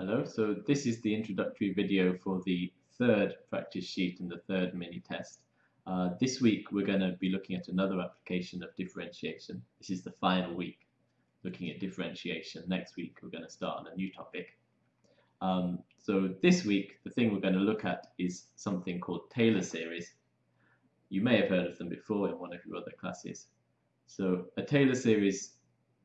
Hello, so this is the introductory video for the third practice sheet and the third mini test. Uh, this week we're going to be looking at another application of differentiation. This is the final week looking at differentiation. Next week we're going to start on a new topic. Um, so this week the thing we're going to look at is something called Taylor series. You may have heard of them before in one of your other classes. So a Taylor series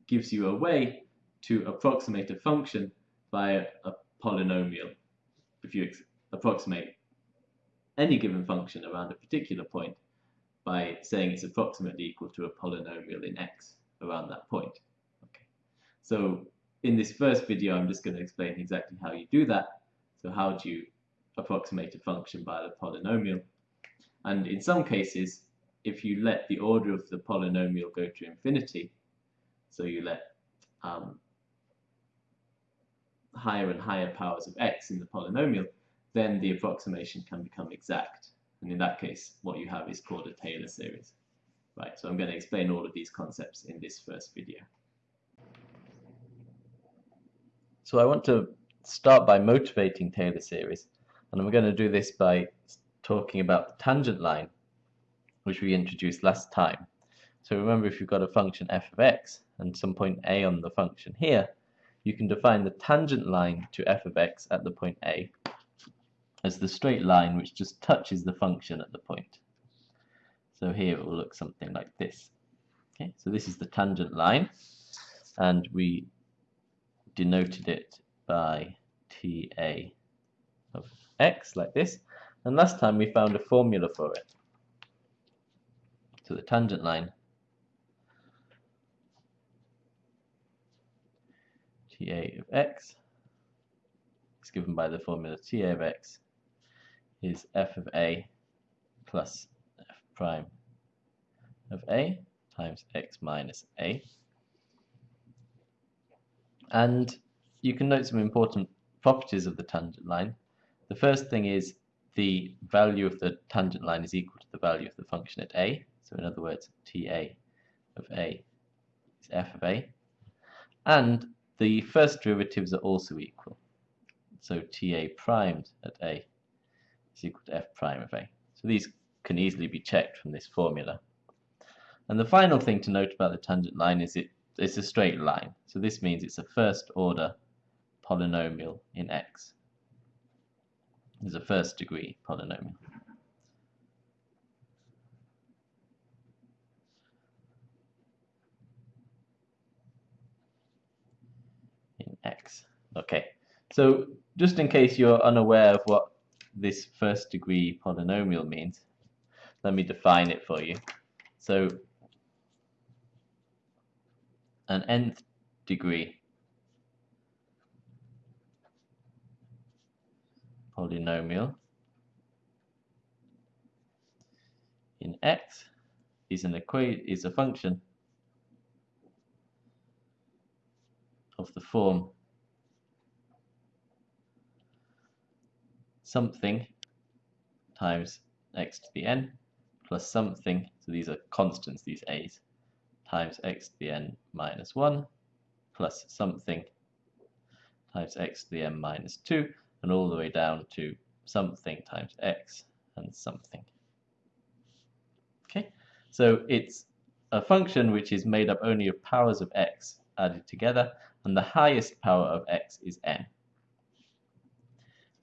gives you a way to approximate a function by a polynomial. If you approximate any given function around a particular point by saying it's approximately equal to a polynomial in x around that point. Okay. So in this first video I'm just going to explain exactly how you do that. So how do you approximate a function by the polynomial? And in some cases, if you let the order of the polynomial go to infinity, so you let um, higher and higher powers of x in the polynomial, then the approximation can become exact. And in that case, what you have is called a Taylor series. Right, so I'm going to explain all of these concepts in this first video. So I want to start by motivating Taylor series, and I'm going to do this by talking about the tangent line, which we introduced last time. So remember, if you've got a function f of x and some point a on the function here, you can define the tangent line to f of x at the point A as the straight line which just touches the function at the point. So here it will look something like this. Okay, so this is the tangent line and we denoted it by TA of x like this and last time we found a formula for it. So the tangent line Ta of x is given by the formula Ta of x is f of a plus f prime of a times x minus a. And you can note some important properties of the tangent line. The first thing is the value of the tangent line is equal to the value of the function at a. So in other words, Ta of a is f of a. And the first derivatives are also equal. So Ta primed at A is equal to F prime of A. So these can easily be checked from this formula. And the final thing to note about the tangent line is it, it's a straight line. So this means it's a first order polynomial in X. It's a first degree polynomial. x. Okay, so just in case you're unaware of what this first degree polynomial means, let me define it for you. So an nth degree polynomial in x is an equa is a function of the form something times x to the n plus something, so these are constants, these a's, times x to the n minus 1 plus something times x to the n minus 2 and all the way down to something times x and something. Okay, so it's a function which is made up only of powers of x added together and the highest power of x is n.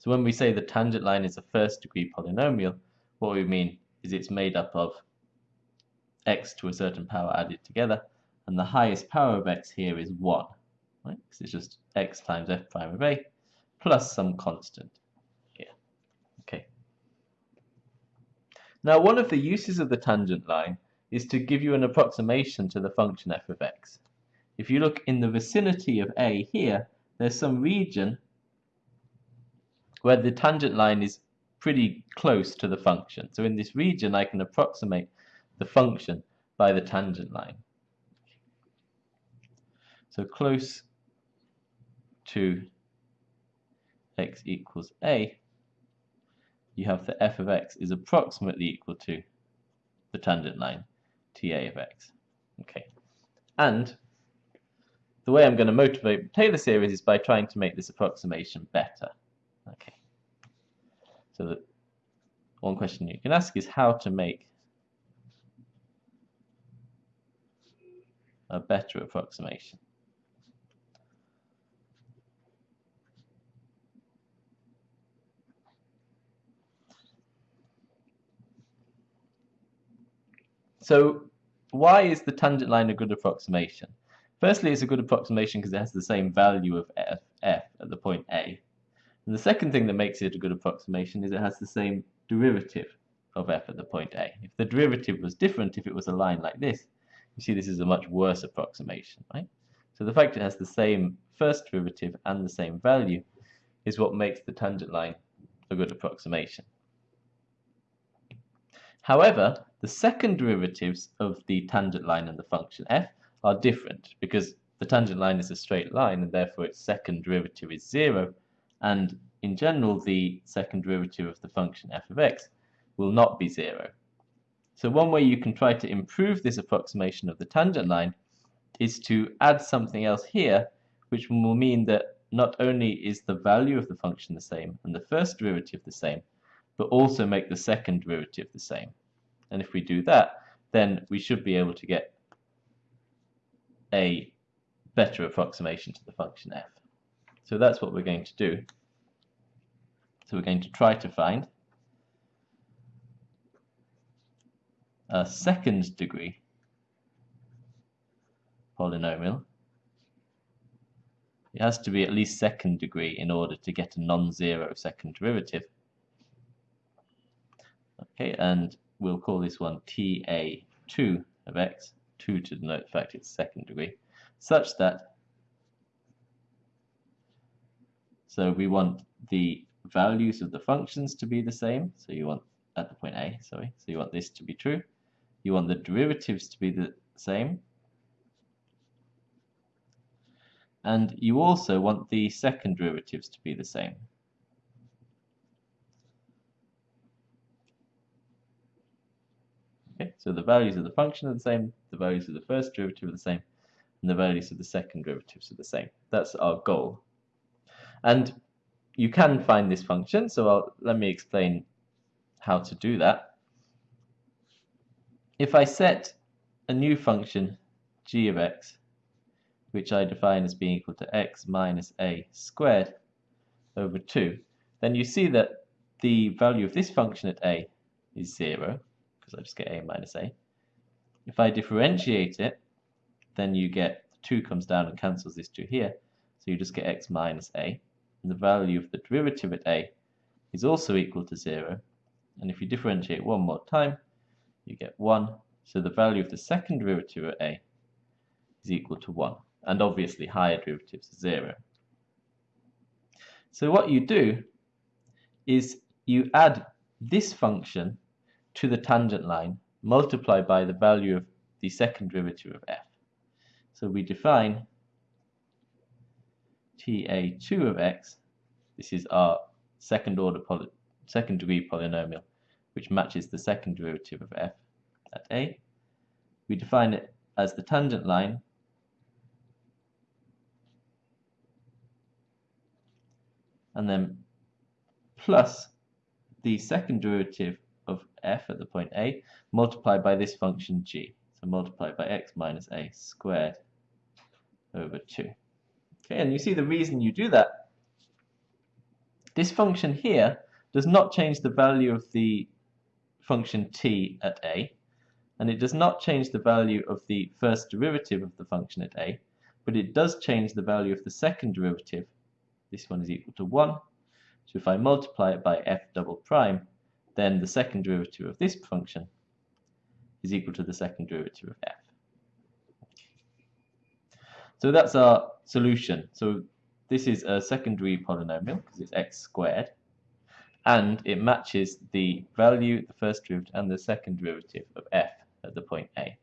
So when we say the tangent line is a first degree polynomial, what we mean is it's made up of x to a certain power added together, and the highest power of x here is 1, right? Because it's just x times f prime of a plus some constant here. Okay. Now one of the uses of the tangent line is to give you an approximation to the function f of x. If you look in the vicinity of a here, there's some region where the tangent line is pretty close to the function. So in this region, I can approximate the function by the tangent line. So close to x equals a, you have the f of x is approximately equal to the tangent line ta of x. Okay, and the way I'm going to motivate Taylor series is by trying to make this approximation better. Okay. So the one question you can ask is how to make a better approximation. So why is the tangent line a good approximation? Firstly, it's a good approximation because it has the same value of f, f at the point A. And the second thing that makes it a good approximation is it has the same derivative of f at the point A. If the derivative was different, if it was a line like this, you see this is a much worse approximation, right? So the fact it has the same first derivative and the same value is what makes the tangent line a good approximation. However, the second derivatives of the tangent line and the function f are different because the tangent line is a straight line and therefore its second derivative is zero and in general the second derivative of the function f of x will not be zero. So one way you can try to improve this approximation of the tangent line is to add something else here which will mean that not only is the value of the function the same and the first derivative the same, but also make the second derivative the same. And if we do that, then we should be able to get a better approximation to the function f. So that's what we're going to do. So we're going to try to find a second degree polynomial. It has to be at least second degree in order to get a non-zero second derivative. Okay, and we'll call this one ta2 of x, 2 to denote the fact it's second degree, such that so we want the values of the functions to be the same, so you want at the point a, sorry, so you want this to be true, you want the derivatives to be the same, and you also want the second derivatives to be the same. Okay, so the values of the function are the same, the values of the first derivative are the same, and the values of the second derivatives are the same. That's our goal. And you can find this function, so I'll, let me explain how to do that. If I set a new function g of x, which I define as being equal to x minus a squared over 2, then you see that the value of this function at a is 0, because I just get a minus a. If I differentiate it, then you get 2 comes down and cancels this 2 here, so you just get x minus a. The value of the derivative at a is also equal to 0. And if you differentiate one more time, you get 1. So the value of the second derivative at a is equal to 1. And obviously higher derivatives are 0. So what you do is you add this function to the tangent line multiplied by the value of the second derivative of f. So we define ta2 of x, this is our second order poly second degree polynomial which matches the second derivative of f at a. We define it as the tangent line and then plus the second derivative of f at the point a multiplied by this function g. So multiplied by x minus a squared over 2. Okay, and you see the reason you do that. This function here does not change the value of the function t at a, and it does not change the value of the first derivative of the function at a, but it does change the value of the second derivative. This one is equal to 1. So if I multiply it by f double prime, then the second derivative of this function is equal to the second derivative of f. So that's our solution. So this is a secondary polynomial because it's x squared and it matches the value, the first derivative and the second derivative of f at the point a.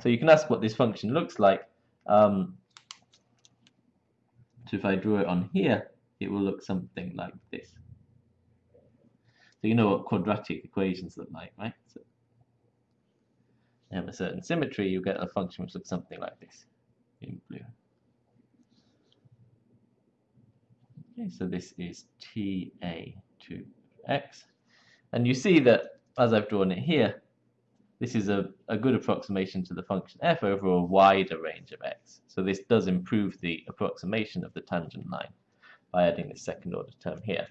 So you can ask what this function looks like. Um, so if I draw it on here, it will look something like this. So you know what quadratic equations look like, right? So they have a certain symmetry, you get a function which looks something like this in blue. Okay, so this is ta2 x. And you see that, as I've drawn it here, this is a, a good approximation to the function f over a wider range of x. So this does improve the approximation of the tangent line by adding this second order term here.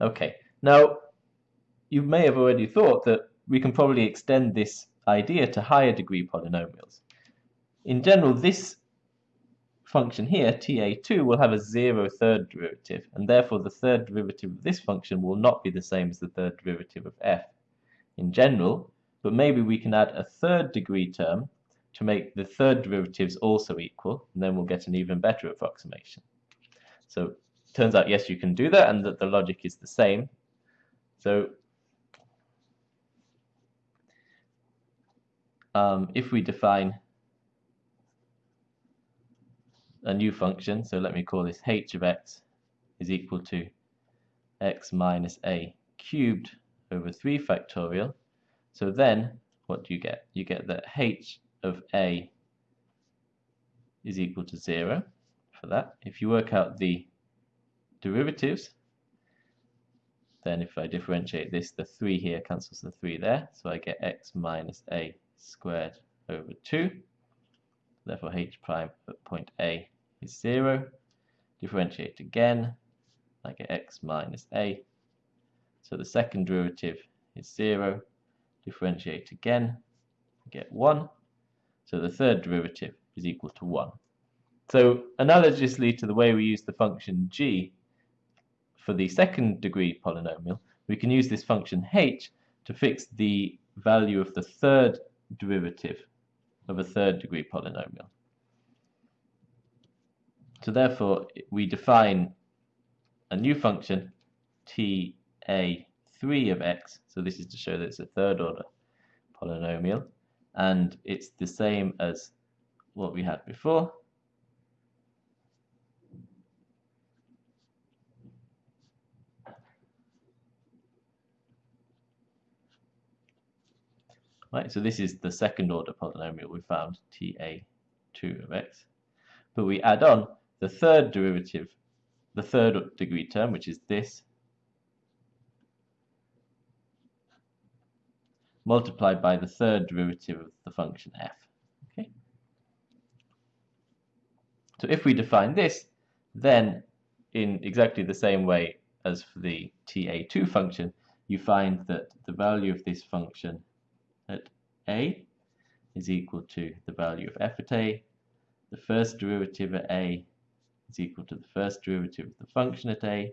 Okay, now you may have already thought that we can probably extend this idea to higher degree polynomials. In general, this function here, ta2, will have a zero third derivative, and therefore the third derivative of this function will not be the same as the third derivative of f in general, but maybe we can add a third degree term to make the third derivatives also equal, and then we'll get an even better approximation. So turns out, yes, you can do that, and that the logic is the same. So um, if we define a new function, so let me call this h of x is equal to x minus a cubed over 3 factorial. So then, what do you get? You get that h of a is equal to 0 for that. If you work out the derivatives, then if I differentiate this, the 3 here cancels the 3 there, so I get x minus a squared over 2. Therefore h prime at point A is 0. Differentiate again, I get x minus a. So the second derivative is 0. Differentiate again, I get 1. So the third derivative is equal to 1. So analogously to the way we use the function g for the second degree polynomial, we can use this function h to fix the value of the third derivative of a third degree polynomial. So therefore, we define a new function, ta3 of x, so this is to show that it's a third order polynomial, and it's the same as what we had before. Right, so this is the second order polynomial we found, ta2 of x. But we add on the third derivative, the third degree term, which is this, multiplied by the third derivative of the function f. Okay. So if we define this, then in exactly the same way as for the ta2 function, you find that the value of this function a is equal to the value of f at a, the first derivative at a is equal to the first derivative of the function at a,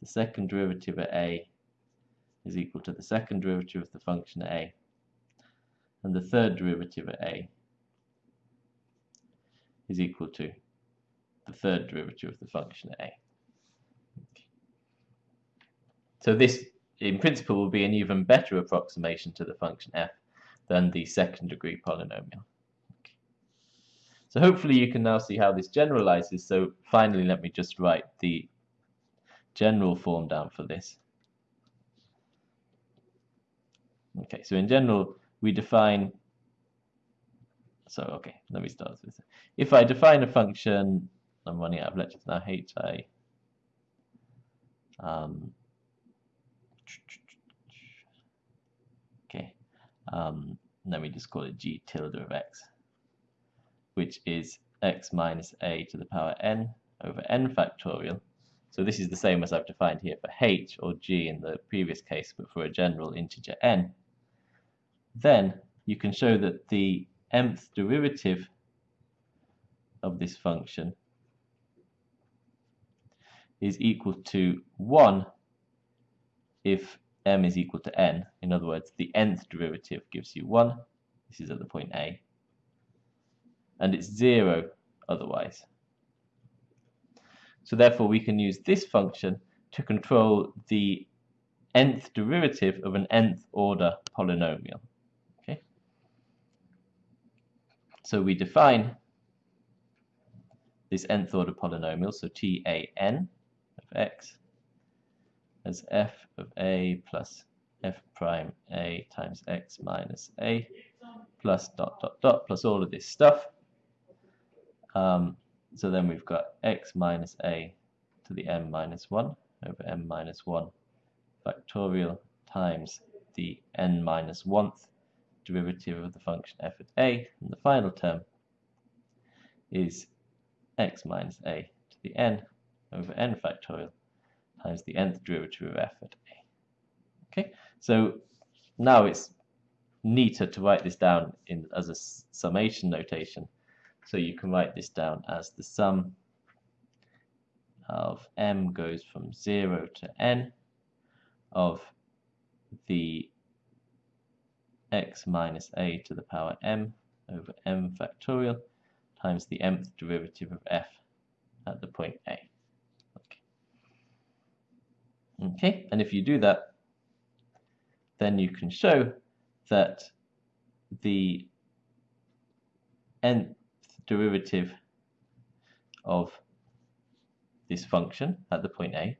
the second derivative at a is equal to the second derivative of the function at a, and the third derivative at a is equal to the third derivative of the function at a. So this, in principle, will be an even better approximation to the function f than the second degree polynomial. So hopefully you can now see how this generalizes. So finally, let me just write the general form down for this. Okay, so in general, we define, so okay, let me start with this. If I define a function, I'm running out of lectures now, hi, um, um, let me just call it g tilde of x which is x minus a to the power n over n factorial. So this is the same as I've defined here for h or g in the previous case, but for a general integer n. Then you can show that the mth derivative of this function is equal to 1 if m is equal to n. In other words, the nth derivative gives you 1. This is at the point A and it's 0 otherwise. So therefore we can use this function to control the nth derivative of an nth order polynomial. Okay. So we define this nth order polynomial, so tan of x as f of a plus f prime a times x minus a plus dot dot dot plus all of this stuff. Um, so then we've got x minus a to the m minus 1 over m minus 1 factorial times the n minus 1th derivative of the function f at a, and the final term is x minus a to the n over n factorial times the nth derivative of f at a. Okay, so now it's neater to write this down in as a summation notation. So you can write this down as the sum of m goes from 0 to n of the x minus a to the power m over m factorial times the mth derivative of f at the point a. Okay. and if you do that, then you can show that the nth derivative of this function at the point a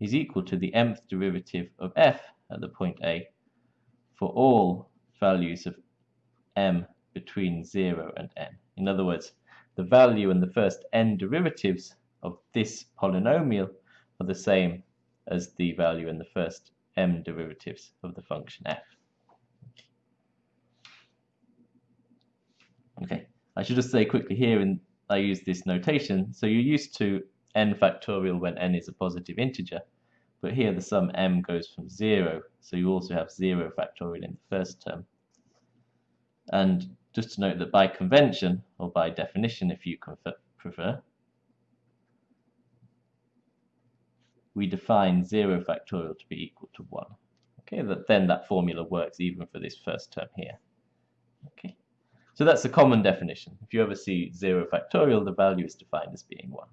is equal to the mth derivative of f at the point a for all values of m between 0 and n. In other words, the value and the first n derivatives of this polynomial are the same as the value and the first m derivatives of the function f. Okay, I should just say quickly here, and I use this notation, so you're used to n factorial when n is a positive integer, but here the sum m goes from 0, so you also have 0 factorial in the first term. And just to note that by convention, or by definition if you prefer, we define 0 factorial to be equal to 1. Okay, that then that formula works even for this first term here. Okay, so that's a common definition. If you ever see 0 factorial, the value is defined as being 1.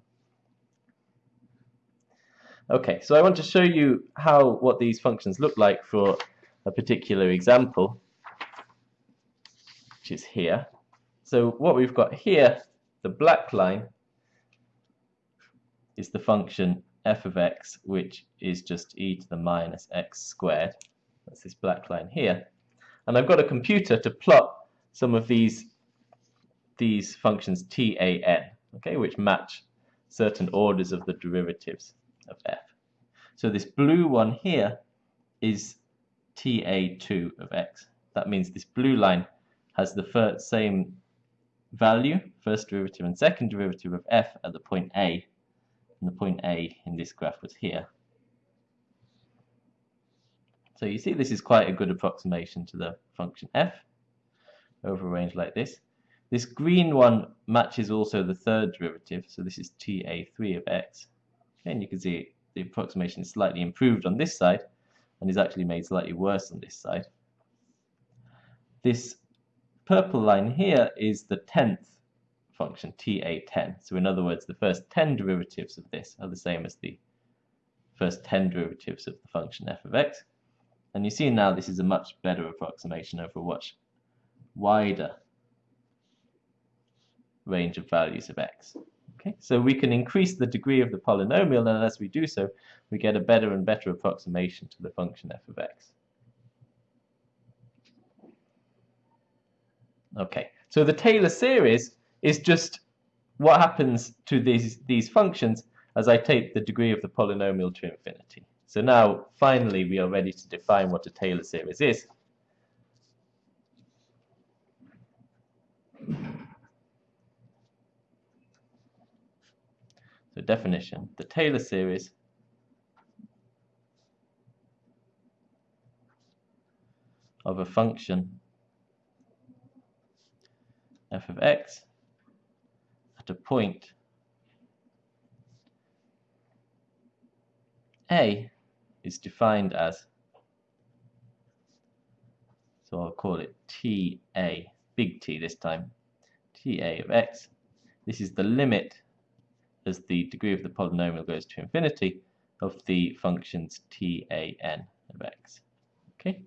Okay, so I want to show you how what these functions look like for a particular example, which is here. So what we've got here, the black line, is the function f of x, which is just e to the minus x squared. That's this black line here. And I've got a computer to plot some of these these functions tan, okay, which match certain orders of the derivatives of f. So this blue one here is ta2 of x. That means this blue line has the first, same value, first derivative and second derivative of f at the point A. And the point A in this graph was here. So you see this is quite a good approximation to the function f over a range like this. This green one matches also the third derivative, so this is ta3 of x. And you can see the approximation is slightly improved on this side and is actually made slightly worse on this side. This purple line here is the 10th function, ta10. So in other words, the first 10 derivatives of this are the same as the first 10 derivatives of the function f of x. And you see now this is a much better approximation over a much wider range of values of x. Okay, so we can increase the degree of the polynomial, and as we do so, we get a better and better approximation to the function f of x. Okay, so the Taylor series is just what happens to these, these functions as I take the degree of the polynomial to infinity. So now, finally, we are ready to define what a Taylor series is. So definition, the Taylor series of a function f of x a point a is defined as so I'll call it ta big T this time ta of x this is the limit as the degree of the polynomial goes to infinity of the functions tan of x. Okay,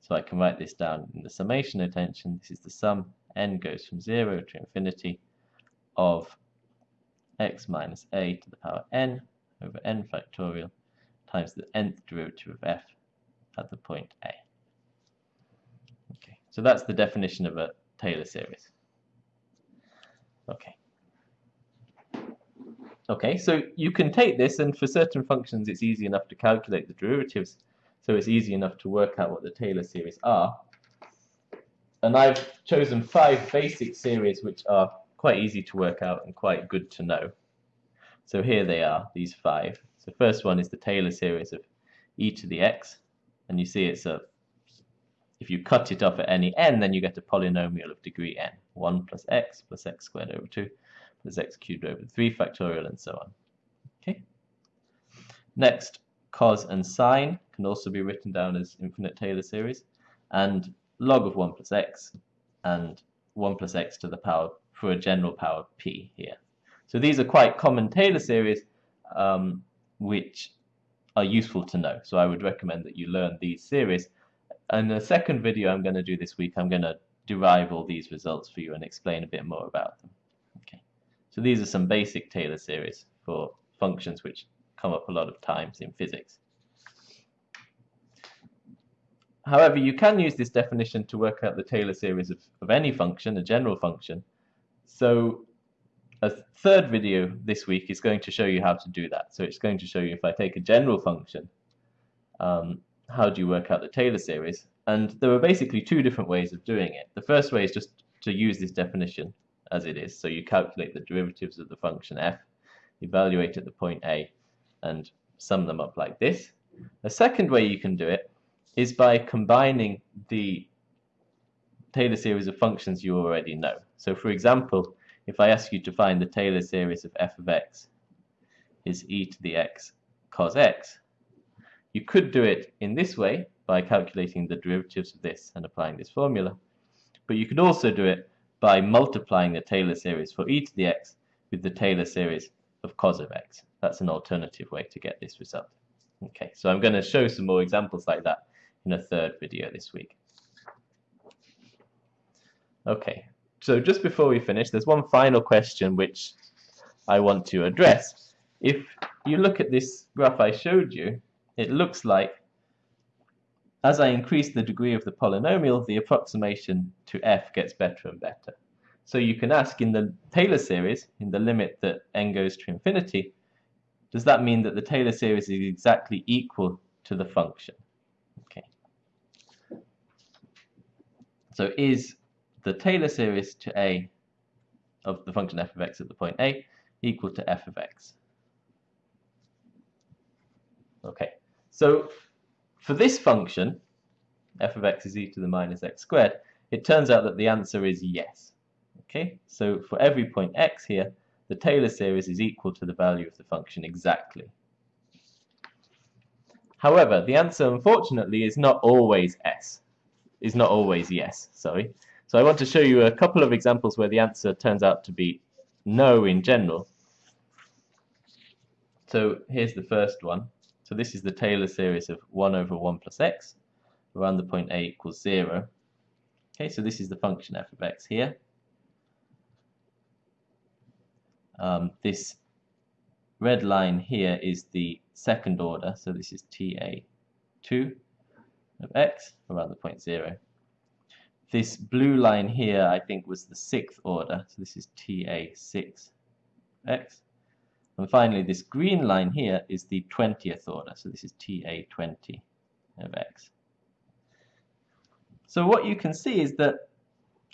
so I can write this down in the summation notation. This is the sum n goes from 0 to infinity of x minus a to the power n over n factorial times the nth derivative of f at the point a. Okay, so that's the definition of a Taylor series. Okay. Okay, so you can take this and for certain functions it's easy enough to calculate the derivatives so it's easy enough to work out what the Taylor series are. And I've chosen five basic series which are quite easy to work out and quite good to know. So here they are, these five. So first one is the Taylor series of e to the x, and you see it's a, if you cut it off at any n, then you get a polynomial of degree n, 1 plus x plus x squared over 2 plus x cubed over 3 factorial and so on. Okay. Next, cos and sine can also be written down as infinite Taylor series, and log of 1 plus x and 1 plus x to the power for a general power p here. So these are quite common Taylor series um, which are useful to know. So I would recommend that you learn these series. And the second video I'm going to do this week, I'm going to derive all these results for you and explain a bit more about them. Okay. So these are some basic Taylor series for functions which come up a lot of times in physics. However, you can use this definition to work out the Taylor series of, of any function, a general function. So a third video this week is going to show you how to do that. So it's going to show you if I take a general function, um, how do you work out the Taylor series? And there are basically two different ways of doing it. The first way is just to use this definition as it is. So you calculate the derivatives of the function f, evaluate at the point a, and sum them up like this. A second way you can do it is by combining the Taylor series of functions you already know. So for example, if I ask you to find the Taylor series of f of x is e to the x cos x, you could do it in this way by calculating the derivatives of this and applying this formula. But you could also do it by multiplying the Taylor series for e to the x with the Taylor series of cos of x. That's an alternative way to get this result. Okay, so I'm going to show some more examples like that in a third video this week. Okay, so just before we finish, there's one final question which I want to address. If you look at this graph I showed you, it looks like as I increase the degree of the polynomial, the approximation to f gets better and better. So you can ask in the Taylor series, in the limit that n goes to infinity, does that mean that the Taylor series is exactly equal to the function? Okay. So is the Taylor series to a of the function f of x at the point a equal to f of x. Okay, so for this function, f of x is e to the minus x squared, it turns out that the answer is yes. Okay, so for every point x here, the Taylor series is equal to the value of the function exactly. However, the answer unfortunately is not always s, is not always yes, sorry. So I want to show you a couple of examples where the answer turns out to be no in general. So here's the first one. So this is the Taylor series of 1 over 1 plus x around the point a equals 0. Okay, so this is the function f of x here. Um, this red line here is the second order, so this is ta2 of x around the point 0. This blue line here, I think, was the sixth order. So this is TA6x. And finally, this green line here is the 20th order. So this is TA20 of x. So what you can see is that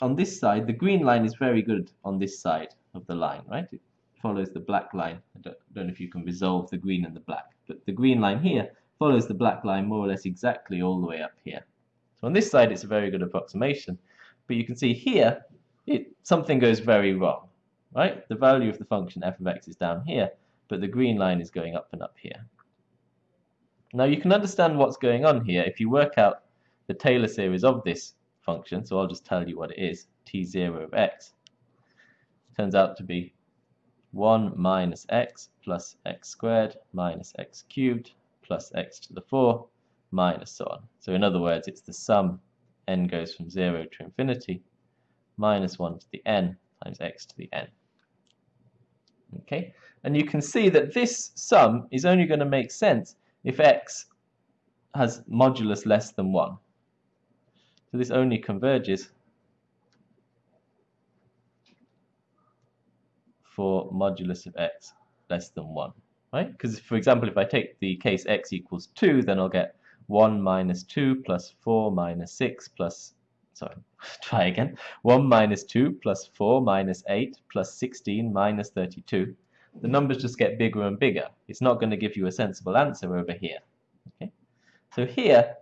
on this side, the green line is very good on this side of the line, right? It follows the black line. I don't, don't know if you can resolve the green and the black, but the green line here follows the black line more or less exactly all the way up here. So on this side, it's a very good approximation. But you can see here, it, something goes very wrong, right? The value of the function f of x is down here, but the green line is going up and up here. Now you can understand what's going on here if you work out the Taylor series of this function, so I'll just tell you what it is, t0 of x. Turns out to be 1 minus x plus x squared minus x cubed plus x to the 4 minus so on. So in other words, it's the sum n goes from 0 to infinity minus 1 to the n times x to the n. Okay, and you can see that this sum is only going to make sense if x has modulus less than 1. So this only converges for modulus of x less than 1, right? Because, for example, if I take the case x equals 2, then I'll get 1 minus 2 plus 4 minus 6 plus, sorry, try again, 1 minus 2 plus 4 minus 8 plus 16 minus 32. The numbers just get bigger and bigger. It's not going to give you a sensible answer over here. Okay? So here,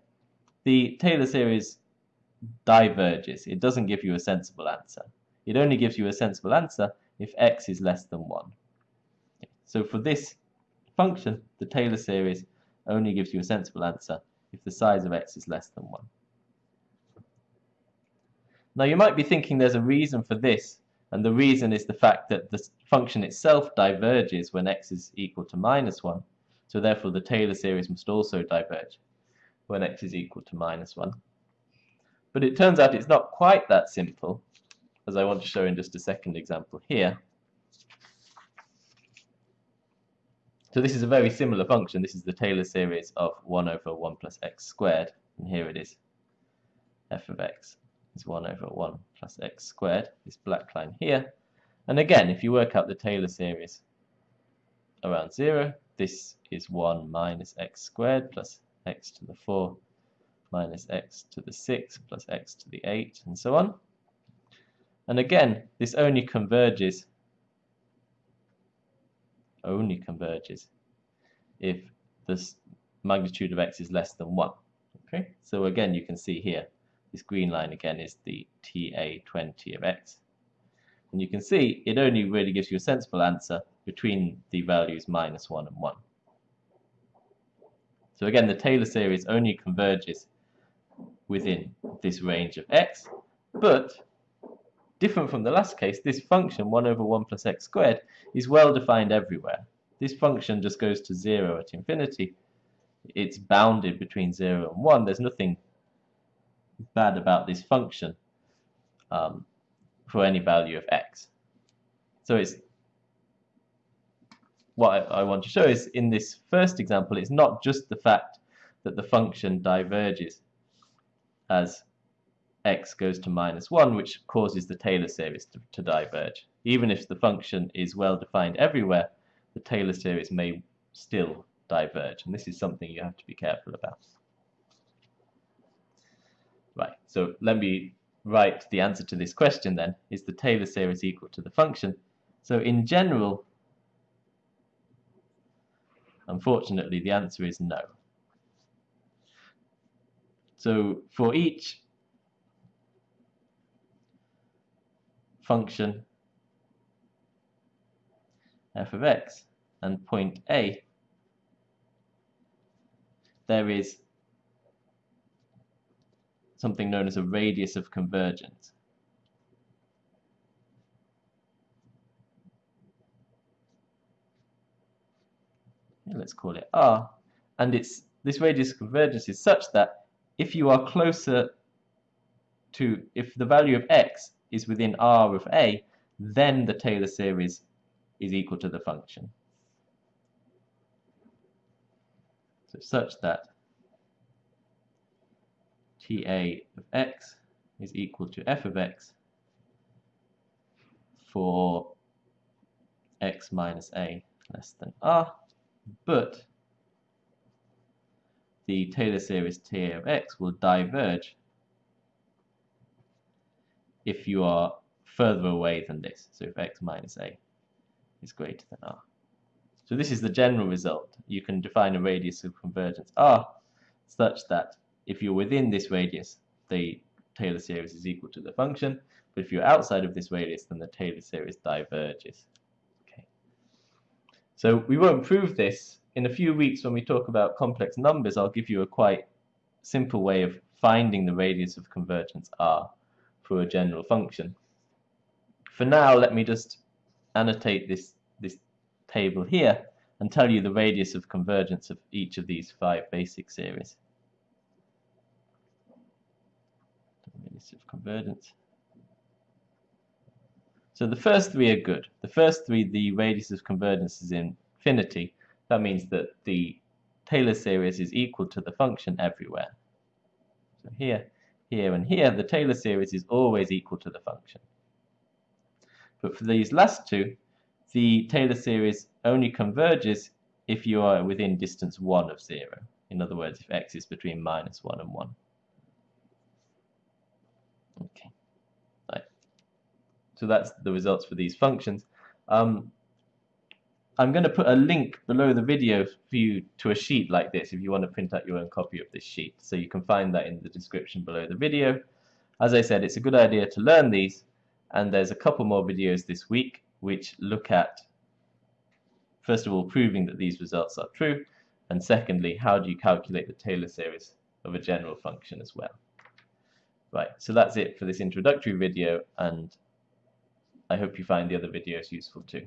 the Taylor series diverges. It doesn't give you a sensible answer. It only gives you a sensible answer if x is less than 1. Okay. So for this function, the Taylor series only gives you a sensible answer if the size of x is less than 1. Now you might be thinking there's a reason for this, and the reason is the fact that the function itself diverges when x is equal to minus 1, so therefore the Taylor series must also diverge when x is equal to minus 1. But it turns out it's not quite that simple, as I want to show in just a second example here. So this is a very similar function. This is the Taylor series of 1 over 1 plus x squared. And here it is. f of x is 1 over 1 plus x squared, this black line here. And again, if you work out the Taylor series around 0, this is 1 minus x squared plus x to the 4 minus x to the 6 plus x to the 8 and so on. And again, this only converges only converges if the magnitude of x is less than 1. Okay, so again you can see here this green line again is the TA20 of x. And you can see it only really gives you a sensible answer between the values minus 1 and 1. So again the Taylor series only converges within this range of x, but Different from the last case, this function 1 over 1 plus x squared is well defined everywhere. This function just goes to 0 at infinity. It's bounded between 0 and 1. There's nothing bad about this function um, for any value of x. So it's what I, I want to show is in this first example, it's not just the fact that the function diverges as x goes to minus 1, which causes the Taylor series to, to diverge. Even if the function is well defined everywhere, the Taylor series may still diverge, and this is something you have to be careful about. Right, so let me write the answer to this question then. Is the Taylor series equal to the function? So in general, unfortunately, the answer is no. So for each function f of x and point A, there is something known as a radius of convergence. let's call it r, and it's this radius of convergence is such that if you are closer to, if the value of x is within R of A, then the Taylor series is equal to the function. So such that TA of x is equal to f of x for x minus a less than r, but the Taylor series TA of x will diverge if you are further away than this. So if x minus a is greater than r. So this is the general result. You can define a radius of convergence r such that if you're within this radius, the Taylor series is equal to the function, but if you're outside of this radius, then the Taylor series diverges. Okay. So we won't prove this. In a few weeks when we talk about complex numbers, I'll give you a quite simple way of finding the radius of convergence r for a general function. For now, let me just annotate this, this table here and tell you the radius of convergence of each of these five basic series. Radius of convergence. So the first three are good. The first three, the radius of convergence is infinity. That means that the Taylor series is equal to the function everywhere. So here, here and here, the Taylor series is always equal to the function. But for these last two, the Taylor series only converges if you are within distance 1 of 0. In other words, if x is between minus 1 and 1. Okay. Right. So that's the results for these functions. Um, I'm going to put a link below the video for you to a sheet like this if you want to print out your own copy of this sheet. So you can find that in the description below the video. As I said, it's a good idea to learn these and there's a couple more videos this week which look at first of all proving that these results are true and secondly how do you calculate the Taylor series of a general function as well. Right, so that's it for this introductory video and I hope you find the other videos useful too.